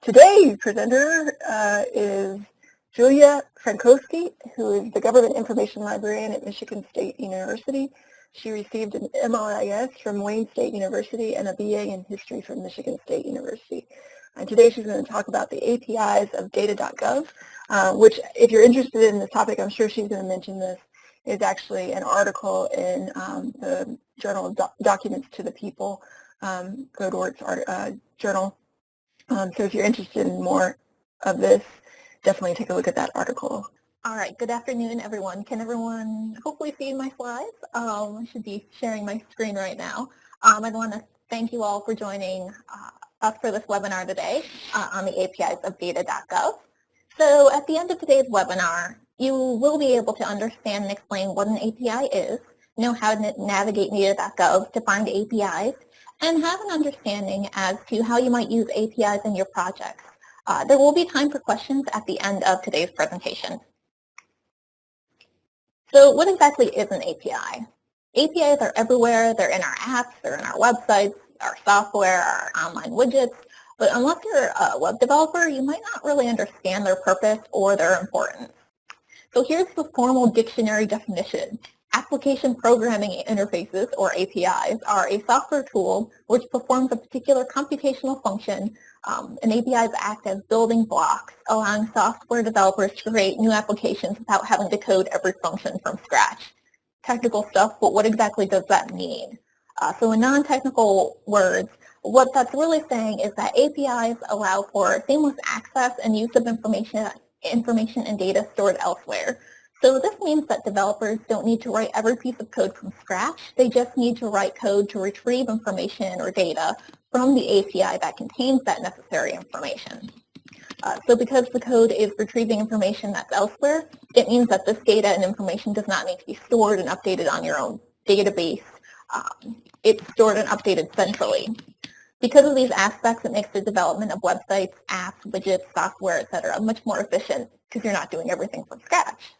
Today's presenter uh, is Julia Frankowski, who is the Government Information Librarian at Michigan State University. She received an MLIS from Wayne State University and a BA in History from Michigan State University. And today she's going to talk about the APIs of data.gov, uh, which if you're interested in this topic, I'm sure she's going to mention this, is actually an article in um, the Journal of Documents to the People, um, GODORT's uh, journal. Um, so if you're interested in more of this, definitely take a look at that article. All right, good afternoon, everyone. Can everyone hopefully see my slides? Um, I should be sharing my screen right now. Um, I want to thank you all for joining uh, us for this webinar today uh, on the APIs of data.gov. So at the end of today's webinar, you will be able to understand and explain what an API is, know how to navigate data.gov to find APIs, and have an understanding as to how you might use APIs in your projects. Uh, there will be time for questions at the end of today's presentation. So what exactly is an API? APIs are everywhere. They're in our apps, they're in our websites, our software, our online widgets. But unless you're a web developer, you might not really understand their purpose or their importance. So here's the formal dictionary definition. Application Programming Interfaces, or APIs, are a software tool which performs a particular computational function. Um, and APIs act as building blocks, allowing software developers to create new applications without having to code every function from scratch. Technical stuff, but what exactly does that mean? Uh, so in non-technical words, what that's really saying is that APIs allow for seamless access and use of information, information and data stored elsewhere. So this means that developers don't need to write every piece of code from scratch. They just need to write code to retrieve information or data from the API that contains that necessary information. Uh, so because the code is retrieving information that's elsewhere, it means that this data and information does not need to be stored and updated on your own database. Um, it's stored and updated centrally. Because of these aspects, it makes the development of websites, apps, widgets, software, etc. much more efficient because you're not doing everything from scratch.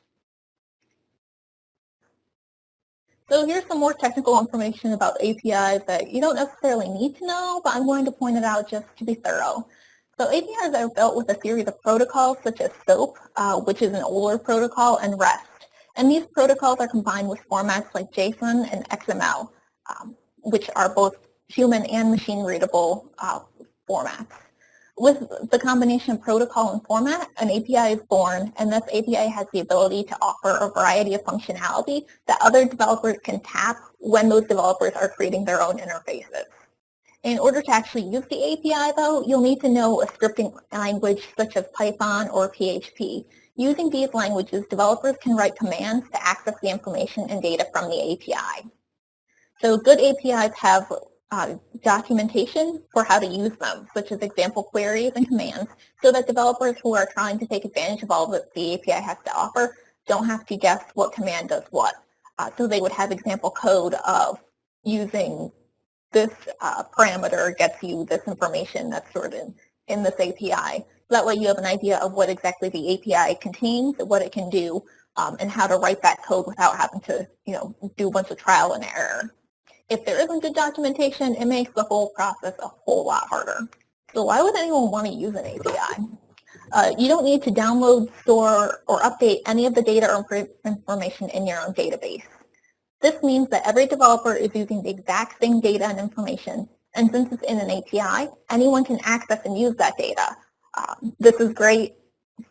So here's some more technical information about APIs that you don't necessarily need to know, but I'm going to point it out just to be thorough. So APIs are built with a series of protocols such as SOAP, uh, which is an older protocol, and REST. And these protocols are combined with formats like JSON and XML, um, which are both human and machine readable uh, formats. With the combination of protocol and format, an API is born, and this API has the ability to offer a variety of functionality that other developers can tap when those developers are creating their own interfaces. In order to actually use the API, though, you'll need to know a scripting language such as Python or PHP. Using these languages, developers can write commands to access the information and data from the API. So good APIs have uh, documentation for how to use them, such as example queries and commands, so that developers who are trying to take advantage of all that the API has to offer don't have to guess what command does what. Uh, so they would have example code of using this uh, parameter gets you this information that's stored in, in this API. So that way you have an idea of what exactly the API contains, what it can do, um, and how to write that code without having to you know, do a bunch of trial and error. If there isn't good documentation, it makes the whole process a whole lot harder. So why would anyone want to use an API? Uh, you don't need to download, store, or update any of the data or information in your own database. This means that every developer is using the exact same data and information, and since it's in an API, anyone can access and use that data. Um, this is great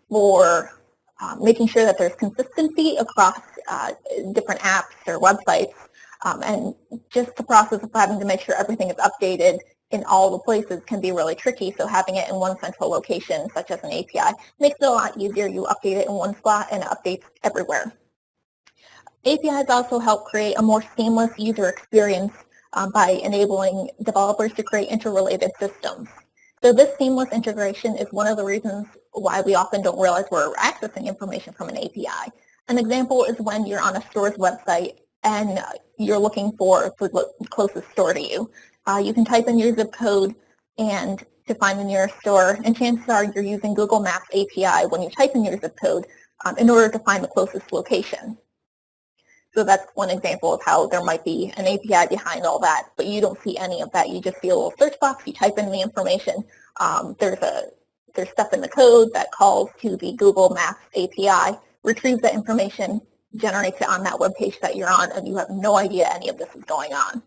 for uh, making sure that there's consistency across uh, different apps or websites um, and just the process of having to make sure everything is updated in all the places can be really tricky. So having it in one central location, such as an API, makes it a lot easier. You update it in one spot and it updates everywhere. APIs also help create a more seamless user experience um, by enabling developers to create interrelated systems. So this seamless integration is one of the reasons why we often don't realize we're accessing information from an API. An example is when you're on a store's website and you're looking for the closest store to you. Uh, you can type in your zip code and to find the nearest store, and chances are you're using Google Maps API when you type in your zip code um, in order to find the closest location. So that's one example of how there might be an API behind all that, but you don't see any of that. You just see a little search box, you type in the information. Um, there's a there's stuff in the code that calls to the Google Maps API, retrieves that information, generates it on that web page that you're on, and you have no idea any of this is going on.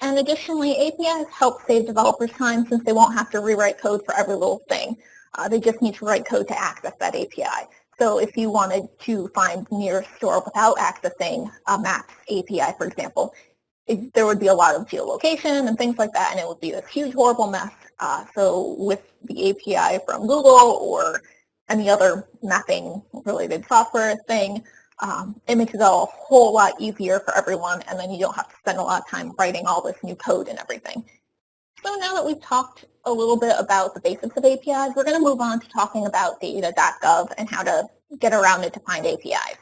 And additionally, APIs help save developers time since they won't have to rewrite code for every little thing. Uh, they just need to write code to access that API. So if you wanted to find nearest store without accessing a Maps API, for example, it, there would be a lot of geolocation and things like that, and it would be a huge, horrible mess. Uh, so with the API from Google or any other mapping-related software thing, um, it makes it all a whole lot easier for everyone, and then you don't have to spend a lot of time writing all this new code and everything. So now that we've talked a little bit about the basics of APIs, we're going to move on to talking about data.gov and how to get around it to find APIs.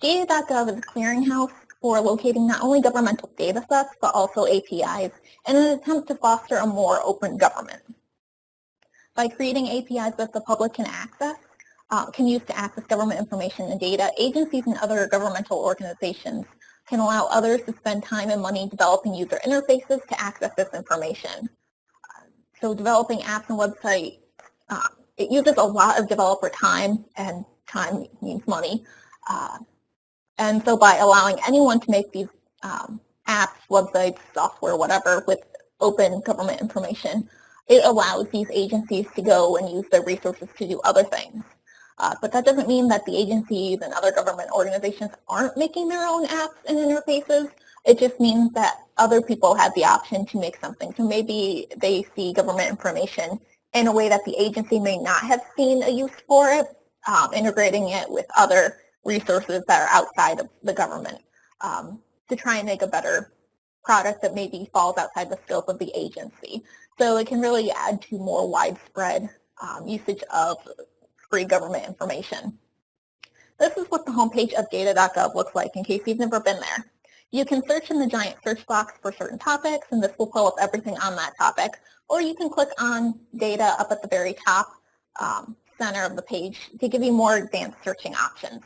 Data.gov is a clearinghouse for locating not only governmental data sets, but also APIs in an attempt to foster a more open government. By creating APIs that the public can access, uh, can use to access government information and data, agencies and other governmental organizations can allow others to spend time and money developing user interfaces to access this information. So developing apps and websites, uh, it uses a lot of developer time, and time means money. Uh, and so by allowing anyone to make these um, apps, websites, software, whatever, with open government information, it allows these agencies to go and use their resources to do other things. Uh, but that doesn't mean that the agencies and other government organizations aren't making their own apps and interfaces. It just means that other people have the option to make something. So maybe they see government information in a way that the agency may not have seen a use for it, um, integrating it with other resources that are outside of the government um, to try and make a better product that maybe falls outside the scope of the agency. So it can really add to more widespread um, usage of free government information. This is what the homepage of data.gov looks like in case you've never been there. You can search in the giant search box for certain topics and this will pull up everything on that topic. Or you can click on data up at the very top um, center of the page to give you more advanced searching options.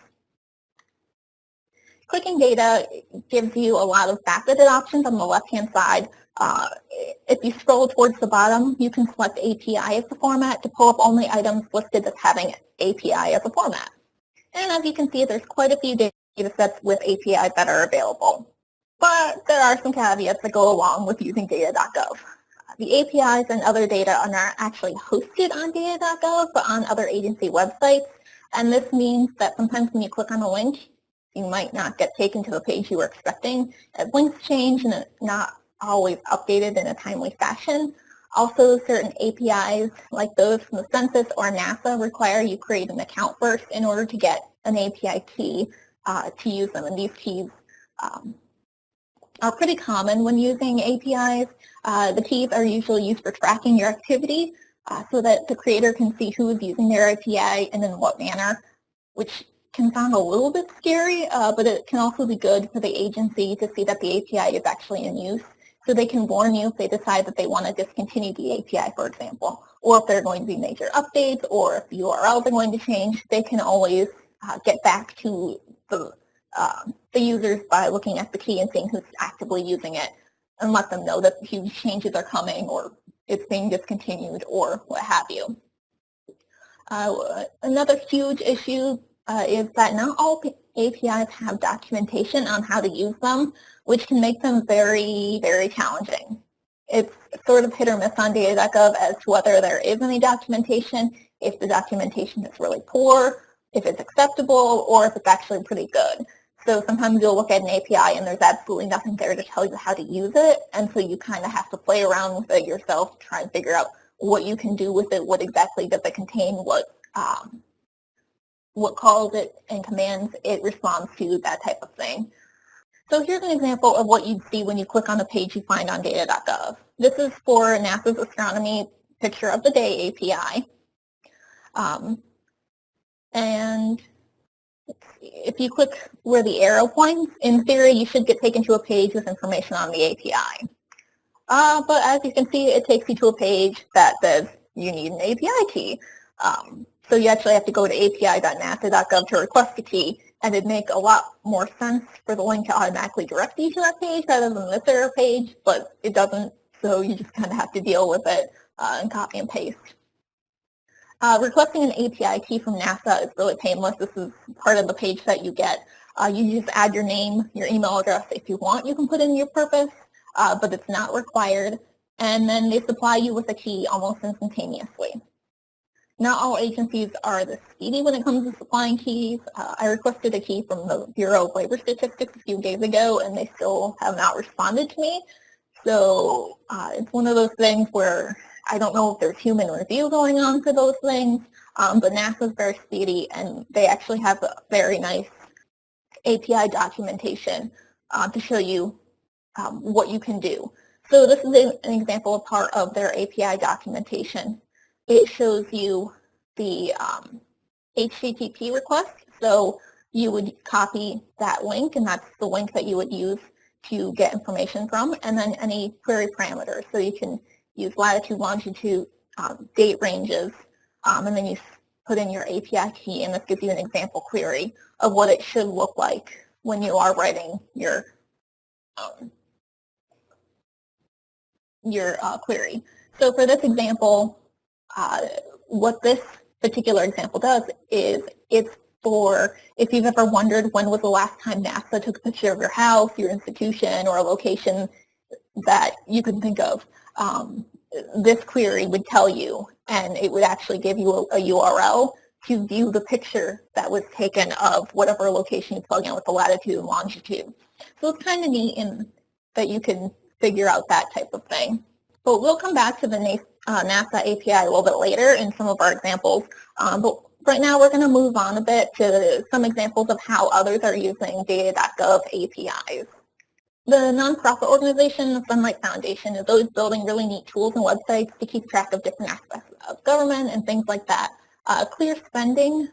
Clicking data gives you a lot of faceted options on the left-hand side uh, if you scroll towards the bottom, you can select API as the format to pull up only items listed as having API as a format. And as you can see, there's quite a few data sets with API that are available. But there are some caveats that go along with using data.gov. The APIs and other data are not actually hosted on data.gov, but on other agency websites. And this means that sometimes when you click on a link, you might not get taken to the page you were expecting. Links change and not always updated in a timely fashion. Also, certain APIs like those from the census or NASA require you create an account first in order to get an API key uh, to use them. And these keys um, are pretty common when using APIs. Uh, the keys are usually used for tracking your activity uh, so that the creator can see who is using their API and in what manner, which can sound a little bit scary, uh, but it can also be good for the agency to see that the API is actually in use so they can warn you if they decide that they want to discontinue the API, for example, or if there are going to be major updates, or if the URLs are going to change, they can always uh, get back to the, uh, the users by looking at the key and seeing who's actively using it and let them know that huge changes are coming or it's being discontinued or what have you. Uh, another huge issue uh, is that not all APIs have documentation on how to use them, which can make them very, very challenging. It's sort of hit or miss on data.gov as to whether there is any documentation, if the documentation is really poor, if it's acceptable, or if it's actually pretty good. So sometimes you'll look at an API and there's absolutely nothing there to tell you how to use it, and so you kind of have to play around with it yourself to try and figure out what you can do with it, what exactly does it contain, what um, what calls it and commands it responds to, that type of thing. So here's an example of what you'd see when you click on a page you find on data.gov. This is for NASA's Astronomy Picture of the Day API. Um, and if you click where the arrow points, in theory you should get taken to a page with information on the API. Uh, but as you can see, it takes you to a page that says you need an API key. Um, so you actually have to go to api.nasa.gov to request a key, and it'd make a lot more sense for the link to automatically direct you to that page rather than this error page, but it doesn't, so you just kind of have to deal with it uh, and copy and paste. Uh, requesting an API key from NASA is really painless. This is part of the page that you get. Uh, you just add your name, your email address. If you want, you can put in your purpose, uh, but it's not required. And then they supply you with a key almost instantaneously. Not all agencies are this speedy when it comes to supplying keys. Uh, I requested a key from the Bureau of Labor Statistics a few days ago, and they still have not responded to me. So uh, it's one of those things where I don't know if there's human review going on for those things, um, but NASA is very speedy, and they actually have a very nice API documentation uh, to show you um, what you can do. So this is an example of part of their API documentation. It shows you the um, HTTP request. So you would copy that link, and that's the link that you would use to get information from, and then any query parameters. So you can use latitude, longitude, um, date ranges, um, and then you put in your API key, and this gives you an example query of what it should look like when you are writing your um, your uh, query. So for this example, uh, what this particular example does is it's for if you've ever wondered when was the last time NASA took a picture of your house, your institution, or a location that you can think of. Um, this query would tell you, and it would actually give you a, a, URL to view the picture that was taken of whatever location you plug in with the latitude and longitude. So it's kind of neat in that you can figure out that type of thing. But we'll come back to the uh, NASA API a little bit later in some of our examples. Um, but right now we're going to move on a bit to some examples of how others are using data.gov APIs. The nonprofit organization, the Sunlight Foundation, is always building really neat tools and websites to keep track of different aspects of government and things like that. Uh, Clear Spending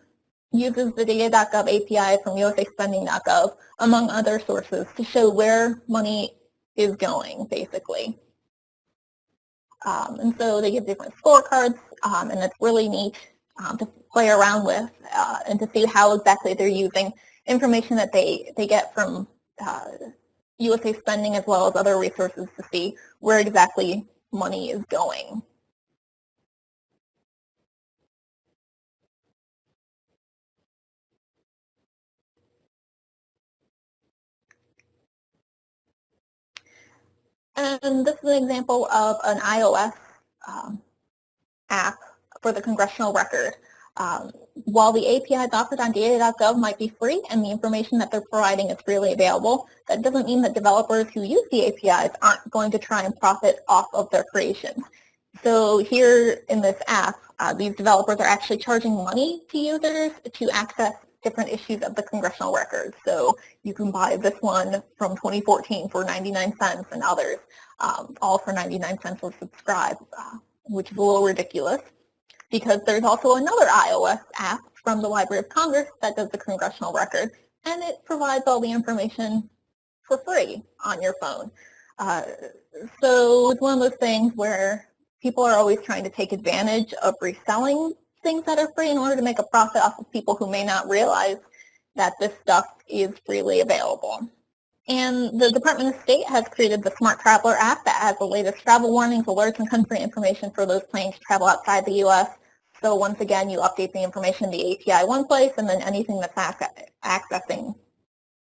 uses the data.gov API from usaspending.gov, among other sources, to show where money is going, basically. Um, and so they give different scorecards, um, and it's really neat um, to play around with uh, and to see how exactly they're using information that they, they get from uh, USA spending as well as other resources to see where exactly money is going. And this is an example of an iOS um, app for the congressional record. Um, while the APIs offered on data.gov might be free and the information that they're providing is freely available, that doesn't mean that developers who use the APIs aren't going to try and profit off of their creations. So here in this app, uh, these developers are actually charging money to users to access different issues of the congressional record. So you can buy this one from 2014 for 99 cents and others, um, all for 99 cents or subscribe, uh, which is a little ridiculous because there's also another iOS app from the Library of Congress that does the congressional record, and it provides all the information for free on your phone. Uh, so it's one of those things where people are always trying to take advantage of reselling things that are free in order to make a profit off of people who may not realize that this stuff is freely available. And the Department of State has created the Smart Traveler app that has the latest travel warnings, alerts, and country information for those planning to travel outside the U.S. So once again, you update the information in the API one place, and then anything that's accessing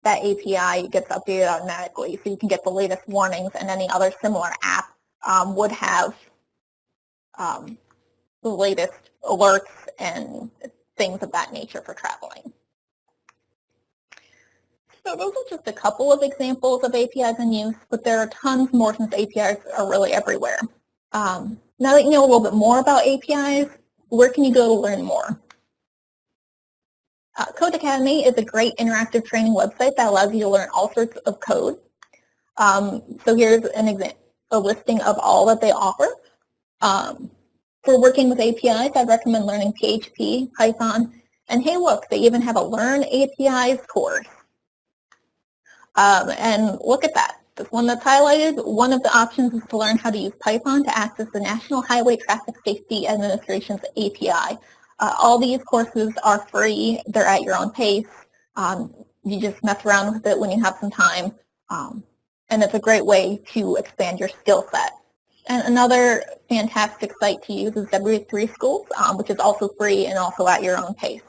that API gets updated automatically. So you can get the latest warnings, and any other similar app um, would have um, the latest alerts and things of that nature for traveling. So those are just a couple of examples of APIs in use, but there are tons more since APIs are really everywhere. Um, now that you know a little bit more about APIs, where can you go to learn more? Uh, Codecademy is a great interactive training website that allows you to learn all sorts of code. Um, so here's an example, a listing of all that they offer. Um, for working with APIs, I recommend learning PHP, Python, and hey look, they even have a Learn APIs course. Um, and look at that. This one that's highlighted, one of the options is to learn how to use Python to access the National Highway Traffic Safety Administration's API. Uh, all these courses are free. They're at your own pace. Um, you just mess around with it when you have some time. Um, and it's a great way to expand your skill set. And another fantastic site to use is W3 Schools, um, which is also free and also at your own pace.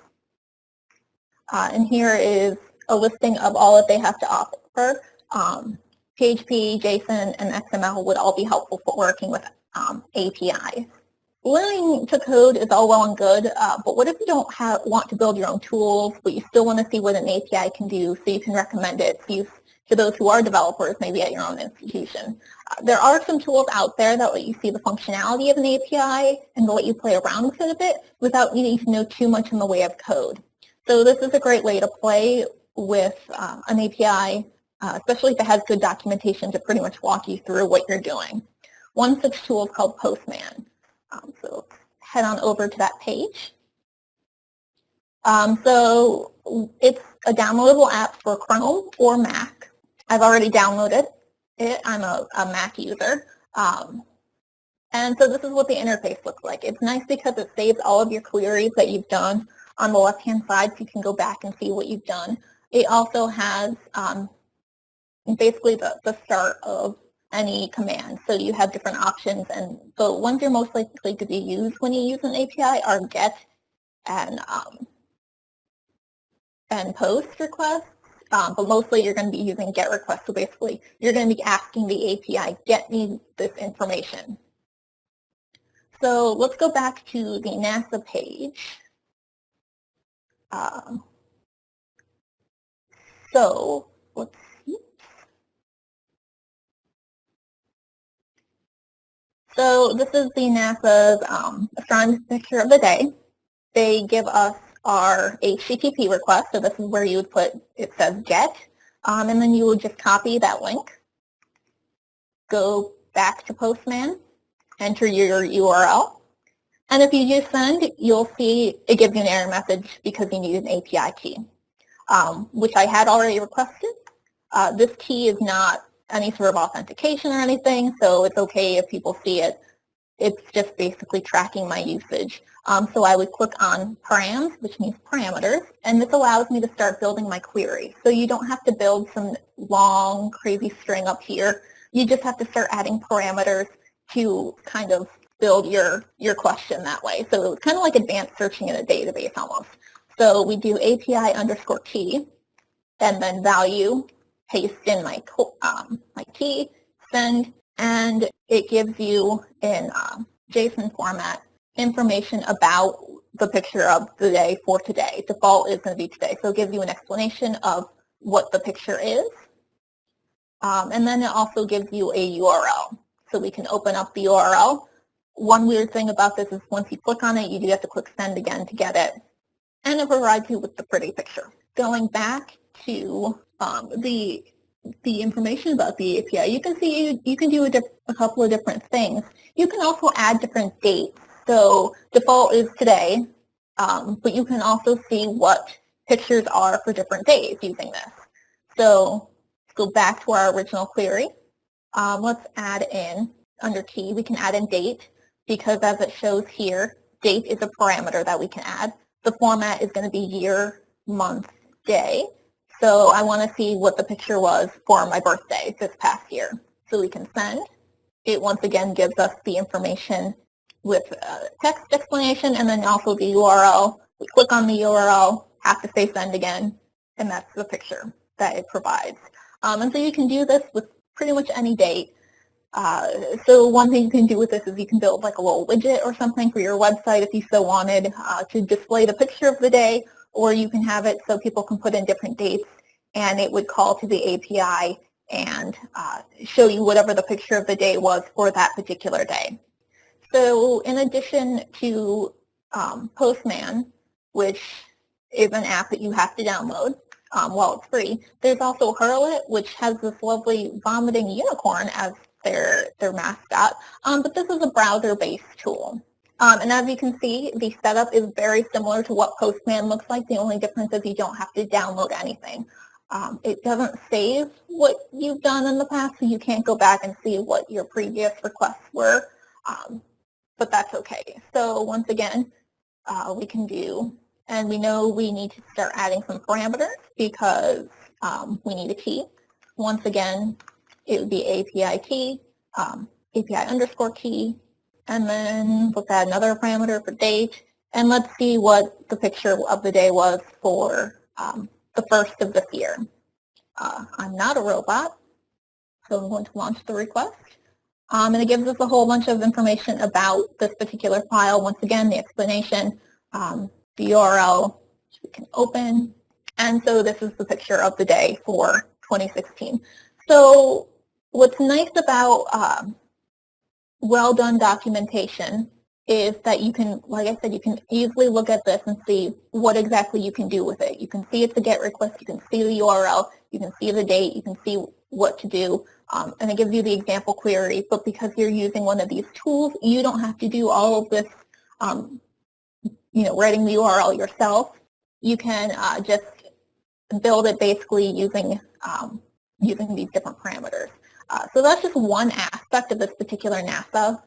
Uh, and here is a listing of all that they have to offer. Um, PHP, JSON, and XML would all be helpful for working with um, APIs. Learning to code is all well and good, uh, but what if you don't have, want to build your own tools, but you still want to see what an API can do so you can recommend it to, to those who are developers, maybe at your own institution? Uh, there are some tools out there that let you see the functionality of an API and let you play around with it a bit without needing to know too much in the way of code. So this is a great way to play with uh, an API, uh, especially if it has good documentation to pretty much walk you through what you're doing. One such tool is called Postman. Um, so head on over to that page. Um, so it's a downloadable app for Chrome or Mac. I've already downloaded it. I'm a, a Mac user. Um, and so this is what the interface looks like. It's nice because it saves all of your queries that you've done on the left-hand side so you can go back and see what you've done. It also has um, basically the, the start of any command. So you have different options and the ones you're most likely to be used when you use an API are get and um, and post requests. Um, but mostly you're going to be using get requests. So basically you're going to be asking the API, get me this information. So let's go back to the NASA page. Um, so let's see. So this is the NASA's um, astronomy picture of the day. They give us our HTTP request, so this is where you would put, it says get, um, and then you would just copy that link, go back to Postman, enter your URL, and if you just send, you'll see it gives you an error message because you need an API key, um, which I had already requested. Uh, this key is not any sort of authentication or anything, so it's okay if people see it. It's just basically tracking my usage. Um, so I would click on params, which means parameters, and this allows me to start building my query. So you don't have to build some long, crazy string up here. You just have to start adding parameters to kind of build your, your question that way. So it's kind of like advanced searching in a database almost. So we do API underscore key, and then value paste in my, um, my key, send, and it gives you in um, JSON format information about the picture of the day for today. Default is going to be today. So it gives you an explanation of what the picture is. Um, and then it also gives you a URL. So we can open up the URL. One weird thing about this is once you click on it, you do have to click send again to get it. And it provides you with the pretty picture. Going back to um, the the information about the API, you can see you, you can do a, a, couple of different things. You can also add different dates. So default is today, um, but you can also see what pictures are for different days using this. So let's go back to our original query. Um, let's add in, under key, we can add in date because as it shows here, date is a parameter that we can add. The format is going to be year, month, day. So I want to see what the picture was for my birthday this past year. So we can send. It once again gives us the information with text explanation and then also the URL. We click on the URL, have to say send again, and that's the picture that it provides. Um, and so you can do this with pretty much any date. Uh, so one thing you can do with this is you can build like a little widget or something for your website if you so wanted uh, to display the picture of the day or you can have it so people can put in different dates and it would call to the API and uh, show you whatever the picture of the day was for that particular day. So in addition to um, Postman, which is an app that you have to download um, while it's free, there's also Hurl.it, which has this lovely vomiting unicorn as their, their mascot, um, but this is a browser-based tool. Um, and as you can see, the setup is very similar to what Postman looks like. The only difference is you don't have to download anything. Um, it doesn't save what you've done in the past, so you can't go back and see what your previous requests were, um, but that's okay. So once again, uh, we can do, and we know we need to start adding some parameters because um, we need a key. Once again, it would be API key, um, API underscore key, and then let's add another parameter for date, and let's see what the picture of the day was for um, the first of this year. Uh, I'm not a robot, so I'm going to launch the request. Um, and it gives us a whole bunch of information about this particular file. Once again, the explanation, um, the URL, we can open. And so this is the picture of the day for 2016. So what's nice about um, well done documentation is that you can, like I said, you can easily look at this and see what exactly you can do with it. You can see it's a GET request, you can see the URL, you can see the date, you can see what to do, um, and it gives you the example query, but because you're using one of these tools, you don't have to do all of this, um, you know, writing the URL yourself. You can uh, just build it basically using, um, using these different parameters. Uh, so that's just one aspect of this particular NASA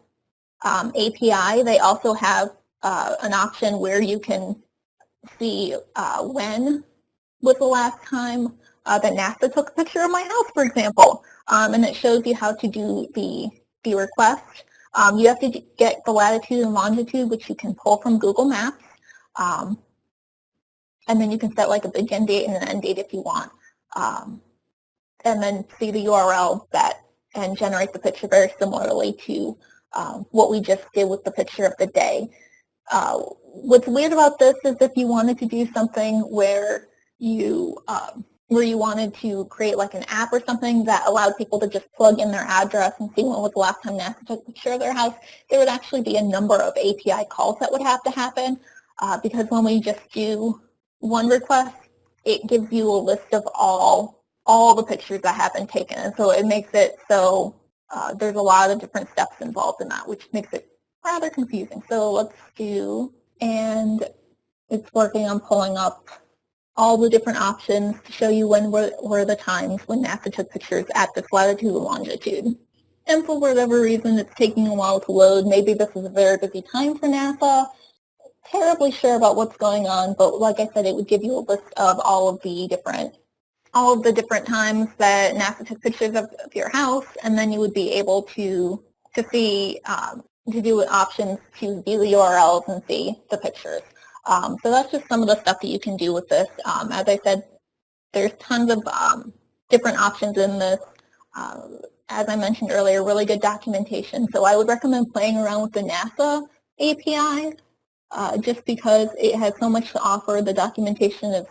um, API. They also have uh, an option where you can see uh, when was the last time uh, that NASA took a picture of my house, for example, um, and it shows you how to do the, the request. Um, you have to get the latitude and longitude, which you can pull from Google Maps. Um, and then you can set like a begin date and an end date if you want. Um, and then see the URL that and generate the picture very similarly to um, what we just did with the picture of the day. Uh, what's weird about this is if you wanted to do something where you um, where you wanted to create like an app or something that allowed people to just plug in their address and see when was the last time NASA took a picture of their house, there would actually be a number of API calls that would have to happen uh, because when we just do one request, it gives you a list of all all the pictures that have been taken. And so it makes it so uh, there's a lot of different steps involved in that, which makes it rather confusing. So let's do, and it's working on pulling up all the different options to show you when were, were the times when NASA took pictures at this latitude and longitude. And for whatever reason, it's taking a while to load. Maybe this is a very busy time for NASA. Terribly sure about what's going on, but like I said, it would give you a list of all of the different all of the different times that NASA took pictures of, of your house, and then you would be able to to see um, to do options to view the URLs and see the pictures. Um, so that's just some of the stuff that you can do with this. Um, as I said, there's tons of um, different options in this. Uh, as I mentioned earlier, really good documentation. So I would recommend playing around with the NASA API uh, just because it has so much to offer. The documentation is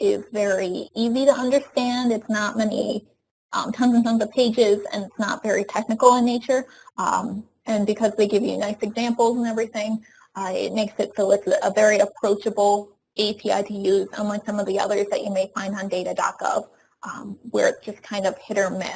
is very easy to understand. It's not many, um, tons and tons of pages, and it's not very technical in nature. Um, and because they give you nice examples and everything, uh, it makes it so it's a very approachable API to use, unlike some of the others that you may find on data.gov, um, where it's just kind of hit or miss.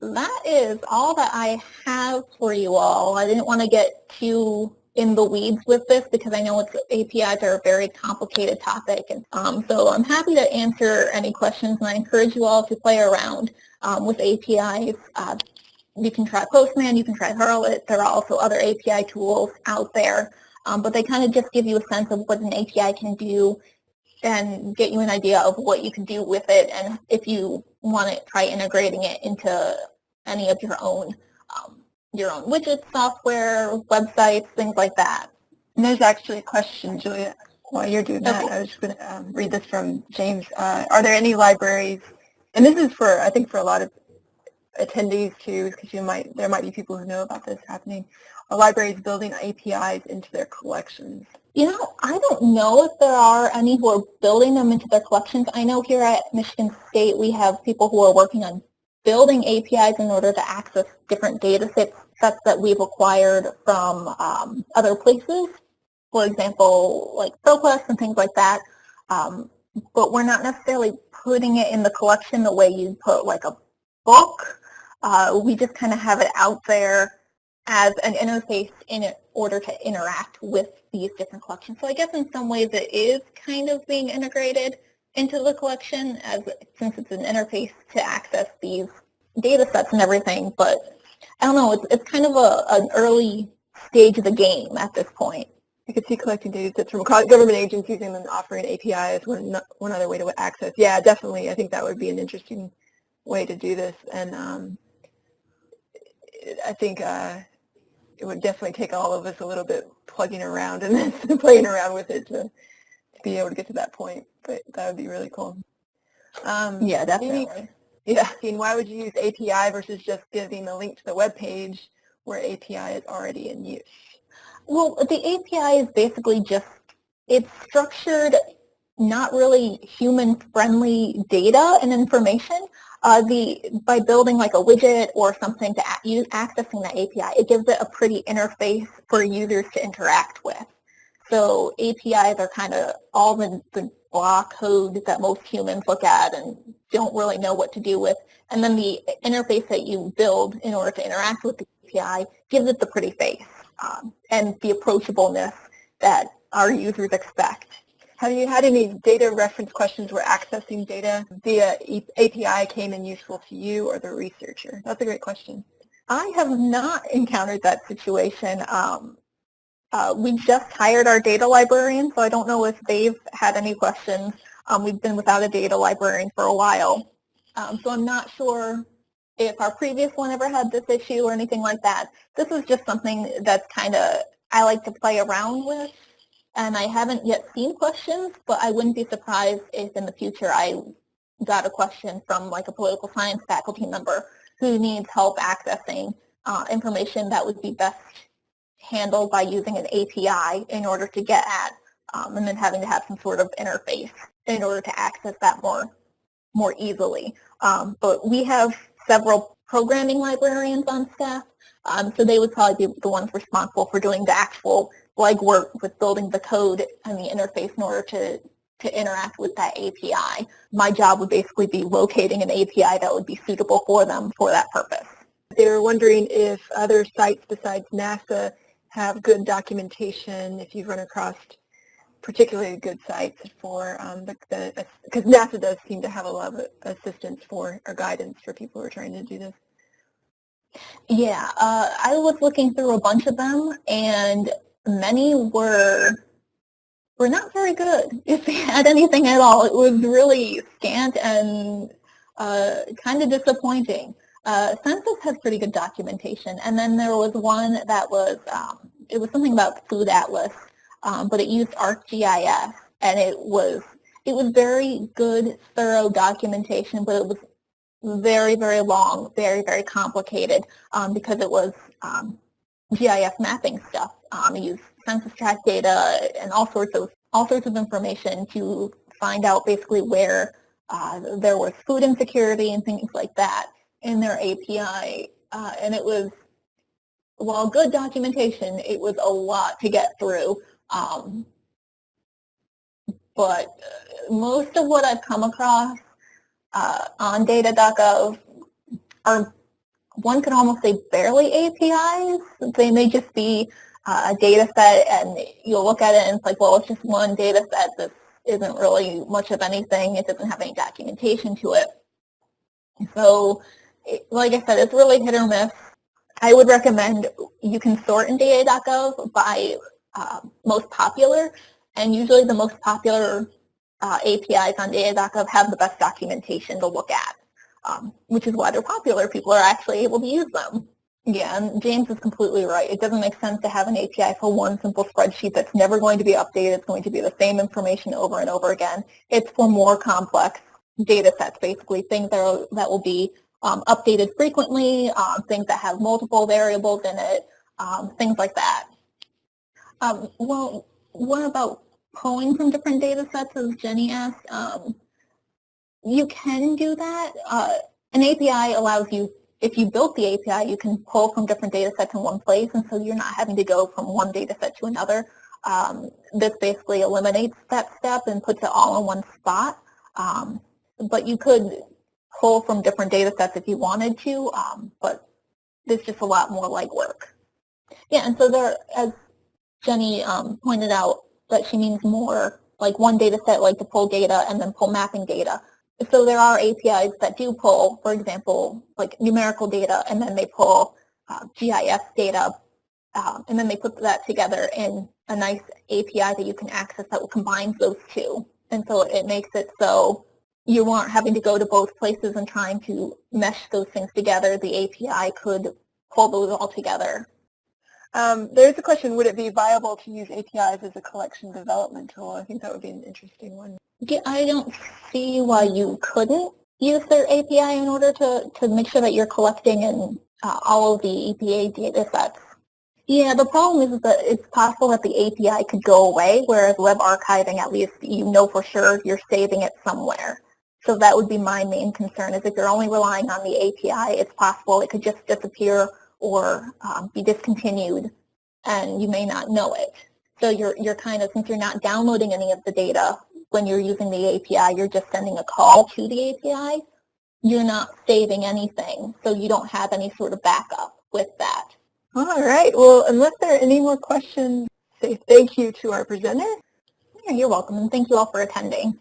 That is all that I have for you all. I didn't want to get too in the weeds with this because I know APIs are a very complicated topic. And um, so I'm happy to answer any questions and I encourage you all to play around um, with APIs. Uh, you can try Postman, you can try Hurl.it. There are also other API tools out there, um, but they kind of just give you a sense of what an API can do and get you an idea of what you can do with it and if you want to try integrating it into any of your own um, your own widget software, websites, things like that. And there's actually a question, Julia, while you're doing that. Okay. I was just going to um, read this from James. Uh, are there any libraries, and this is for, I think for a lot of attendees too, because you might, there might be people who know about this happening, libraries building APIs into their collections? You know, I don't know if there are any who are building them into their collections. I know here at Michigan State we have people who are working on building APIs in order to access different data sets, that we've acquired from um, other places, for example, like ProQuest and things like that. Um, but we're not necessarily putting it in the collection the way you'd put like a book. Uh, we just kind of have it out there as an interface in order to interact with these different collections. So I guess in some ways it is kind of being integrated, into the collection as since it's an interface to access these data sets and everything. But I don't know, it's, it's kind of a, an early stage of the game at this point. I could see collecting data sets from government agencies and then offering APIs one, one other way to access. Yeah, definitely. I think that would be an interesting way to do this. And um, I think uh, it would definitely take all of us a little bit plugging around and then playing around with it to, to be able to get to that point. But that would be really cool. Um, Yeah, maybe- definitely. Yeah, and why would you use API versus just giving a link to the web page where API is already in use? Well, the API is basically just, it's structured, not really human-friendly data and information. Uh, the By building like a widget or something to use, accessing that API, it gives it a pretty interface for users to interact with. So APIs are kind of all the, the block code that most humans look at and don't really know what to do with. And then the interface that you build in order to interact with the API gives it the pretty face um, and the approachableness that our users expect. Have you had any data reference questions where accessing data via API came in useful to you or the researcher? That's a great question. I have not encountered that situation. Um, uh, we just hired our data librarian, so I don't know if they've had any questions. Um, we've been without a data librarian for a while, um, so I'm not sure if our previous one ever had this issue or anything like that. This is just something that's kind of I like to play around with, and I haven't yet seen questions, but I wouldn't be surprised if in the future I got a question from like a political science faculty member who needs help accessing uh, information that would be best handled by using an API in order to get at, um, and then having to have some sort of interface in order to access that more, more easily. Um, but we have several programming librarians on staff, um, so they would probably be the ones responsible for doing the actual legwork with building the code and the interface in order to to interact with that API. My job would basically be locating an API that would be suitable for them for that purpose. They were wondering if other sites besides NASA have good documentation, if you've run across particularly good sites for um, the, the, because NASA does seem to have a lot of assistance for, or guidance for people who are trying to do this. Yeah, uh, I was looking through a bunch of them, and many were were not very good. If they had anything at all, it was really scant and uh, kind of disappointing. Uh, Census has pretty good documentation, and then there was one that was um, it was something about Food Atlas, um, but it used ArcGIS, and it was it was very good, thorough documentation, but it was very, very long, very, very complicated um, because it was um, GIS mapping stuff. Um, it used census tract data and all sorts of all sorts of information to find out basically where uh, there was food insecurity and things like that in their API. Uh, and it was, while good documentation, it was a lot to get through. Um, but uh, most of what I've come across uh, on data.gov are, one could almost say barely APIs. They may just be uh, a data set and you'll look at it and it's like, well, it's just one data set. This isn't really much of anything. It doesn't have any documentation to it. So, like I said, it's really hit or miss. I would recommend you can sort in data.gov by uh, most popular, and usually the most popular uh, APIs on data.gov have the best documentation to look at, um, which is why they're popular. People are actually able to use them. Yeah, and James is completely right. It doesn't make sense to have an API for one simple spreadsheet that's never going to be updated. It's going to be the same information over and over again. It's for more complex data sets, basically, things that, are, that will be um, updated frequently, um, things that have multiple variables in it, um, things like that. Um, well, what about pulling from different data sets, as Jenny asked? Um, you can do that. Uh, an API allows you if you built the API, you can pull from different data sets in one place, and so you're not having to go from one data set to another. Um, this basically eliminates that step and puts it all in one spot. Um, but you could pull from different data sets if you wanted to, um, but there's just a lot more legwork. Yeah, and so there, as Jenny um, pointed out, that she means more like one data set, like to pull data and then pull mapping data so there are APIs that do pull, for example, like numerical data, and then they pull uh, GIS data, um, and then they put that together in a nice API that you can access that will combine those two. And so it makes it so you aren't having to go to both places and trying to mesh those things together. The API could pull those all together. Um, there's a question, would it be viable to use APIs as a collection development tool? I think that would be an interesting one. Yeah, I don't see why you couldn't use their API in order to, to make sure that you're collecting in uh, all of the EPA data sets. Yeah, the problem is that it's possible that the API could go away, whereas web archiving, at least you know for sure you're saving it somewhere. So that would be my main concern, is if you're only relying on the API, it's possible it could just disappear or um, be discontinued, and you may not know it. So you're, you're kind of, since you're not downloading any of the data when you're using the API, you're just sending a call to the API. You're not saving anything, so you don't have any sort of backup with that. All right. Well, unless there are any more questions, say thank you to our presenter. You're welcome, and thank you all for attending.